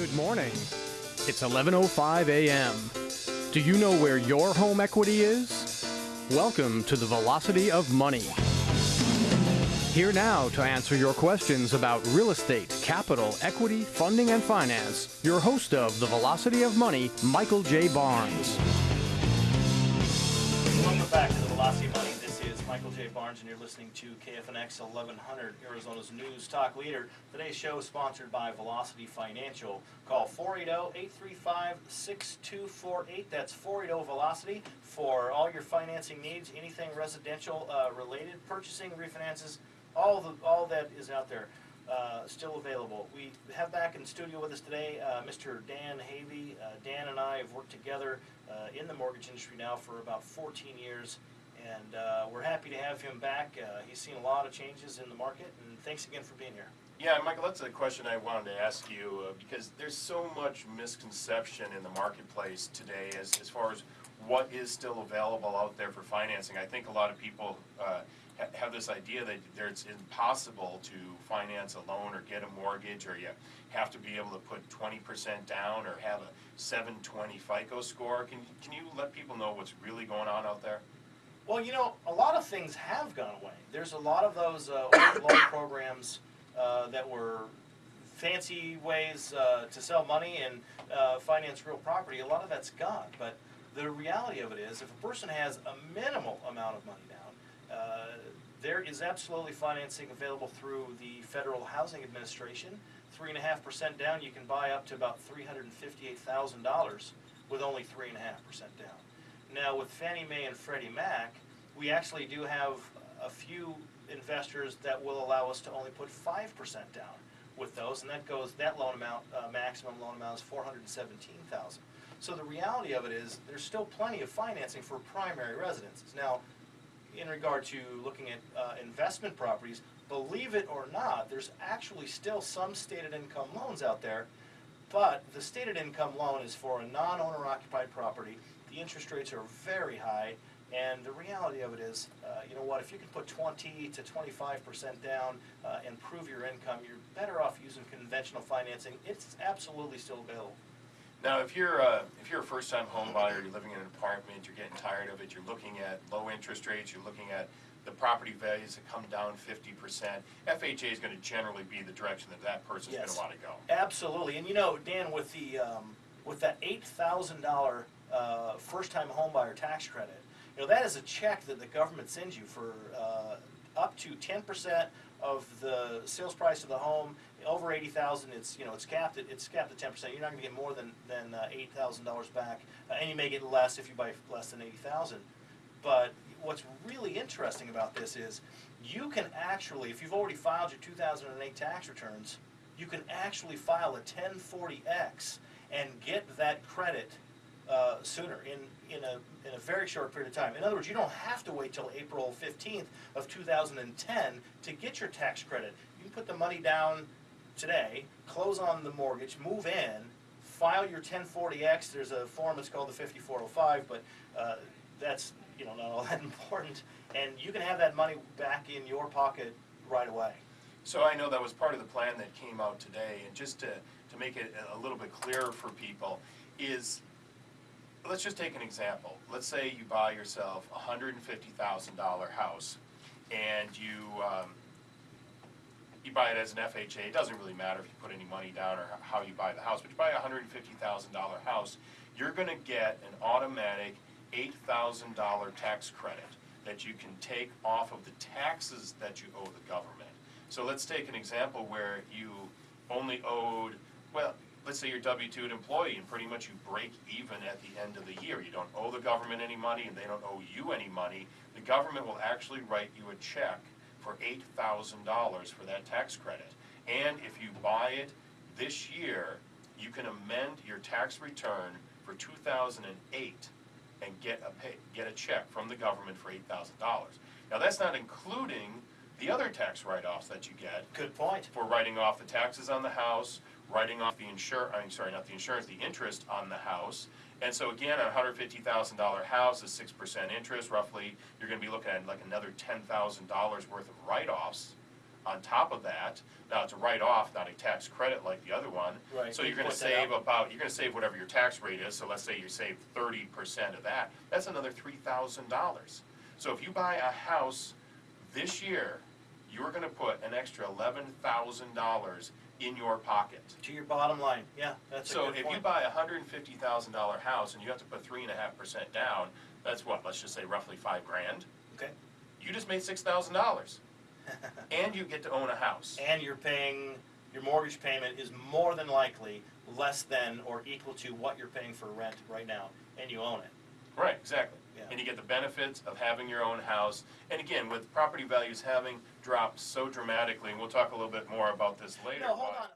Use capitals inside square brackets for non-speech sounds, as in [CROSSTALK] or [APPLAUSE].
Good morning. It's 11:05 a.m. Do you know where your home equity is? Welcome to the Velocity of Money. Here now to answer your questions about real estate, capital, equity, funding, and finance, your host of the Velocity of Money, Michael J. Barnes. Welcome back to the Velocity of Money. Barnes, and you're listening to KFNX 1100, Arizona's news talk leader. Today's show is sponsored by Velocity Financial. Call 480-835-6248. That's 480-VELOCITY for all your financing needs, anything residential uh, related, purchasing, refinances, all the all that is out there. Uh, still available. We have back in studio with us today uh, Mr. Dan Havey. Uh, Dan and I have worked together uh, in the mortgage industry now for about 14 years, and uh, we're happy to have him back. Uh, he's seen a lot of changes in the market, and thanks again for being here. Yeah, Michael, that's a question I wanted to ask you uh, because there's so much misconception in the marketplace today as, as far as what is still available out there for financing. I think a lot of people uh, ha- have this idea that there, it's impossible to finance a loan or get a mortgage, or you have to be able to put 20% down or have a 720 FICO score. Can, can you let people know what's really going on out there? Well, you know, a lot of things have gone away. There's a lot of those uh, old loan [COUGHS] programs uh, that were fancy ways uh, to sell money and uh, finance real property. A lot of that's gone. But the reality of it is, if a person has a minimal amount of money down, uh, there is absolutely financing available through the Federal Housing Administration. Three and a half percent down, you can buy up to about three hundred and fifty-eight thousand dollars with only three and a half percent down. Now, with Fannie Mae and Freddie Mac, we actually do have a few investors that will allow us to only put five percent down with those, and that goes, that loan amount, uh, maximum loan amount is four hundred and seventeen thousand. So the reality of it is, there's still plenty of financing for primary residences. Now, in regard to looking at uh, investment properties, believe it or not, there's actually still some stated income loans out there, but the stated income loan is for a non-owner occupied property. The interest rates are very high, and the reality of it is, uh, you know what, if you can put twenty to twenty-five percent down uh, and prove your income, you're better off using conventional financing. It's absolutely still available. Now, if you're, uh, if you're a first-time home buyer, you're living in an apartment, you're getting tired of it, you're looking at low interest rates, you're looking at the property values that come down fifty percent, FHA is gonna generally be the direction that that person's Yes. gonna wanna go. Absolutely, and you know, Dan, with the, um, with that eight thousand dollar, uh, first-time homebuyer tax credit, know, that is a check that the government sends you for, uh, up to ten percent of the sales price of the home, over eighty thousand, it's, you know, it's capped at, it's capped at ten percent, you're not gonna get more than, than, uh, eight thousand dollars back, uh, and you may get less if you buy less than eighty thousand. But what's really interesting about this is, you can actually, if you've already filed your two thousand and eight tax returns, you can actually file a ten forty X and get that credit uh, sooner, in, in a, in a very short period of time. In other words, you don't have to wait till April fifteenth of two thousand and ten to get your tax credit. You can put the money down today, close on the mortgage, move in, file your ten forty X, there's a form, that's called the fifty-four oh five, but, uh, that's, you know, not all [LAUGHS] that important. And you can have that money back in your pocket right away. So I know that was part of the plan that came out today, and just to, to make it a little bit clearer for people, is, let's just take an example. Let's say you buy yourself a hundred and fifty thousand dollar house, and you, um, you buy it as an FHA, it doesn't really matter if you put any money down or how you buy the house, but you buy a hundred and fifty thousand dollar house, you're gonna get an automatic eight thousand dollar tax credit that you can take off of the taxes that you owe the government. So let's take an example where you only owed, well, let's say you're a W two employee and pretty much you break even at the end of the year. You don't owe the government any money and they don't owe you any money. The government will actually write you a check for eight thousand dollars for that tax credit. And if you buy it this year, you can amend your tax return for two thousand and eight and get a pay, get a check from the government for eight thousand dollars. Now, that's not including the other tax write-offs that you get Good point. for writing off the taxes on the house, writing off the insur, I'm sorry, not the insurance, the interest on the house. And so again, a hundred fifty thousand dollar house is six percent interest, roughly, you're gonna be looking at like another ten thousand dollars worth of write-offs on top of that. Now, it's a write-off, not a tax credit like the other one. Right, So you you're gonna that save out. about, you're gonna save whatever your tax rate is, so let's say you save thirty percent of that, that's another three thousand dollars. So if you buy a house this year, you're gonna put an extra eleven thousand dollars in your pocket. To your bottom line, yeah, that's a So if you buy a hundred and fifty thousand dollar house and you have to put three and a half percent down, that's what, let's just say roughly five grand? Okay, You just made six thousand dollars. [LAUGHS] And you get to own a house. and you're paying, your mortgage payment is more than likely less than or equal to what you're paying for rent right now, and you own it. Right, exactly. Yeah. And you get the benefits of having your own house. And again, with property values having dropped so dramatically, and we'll talk a little bit more about this later. No, hold on.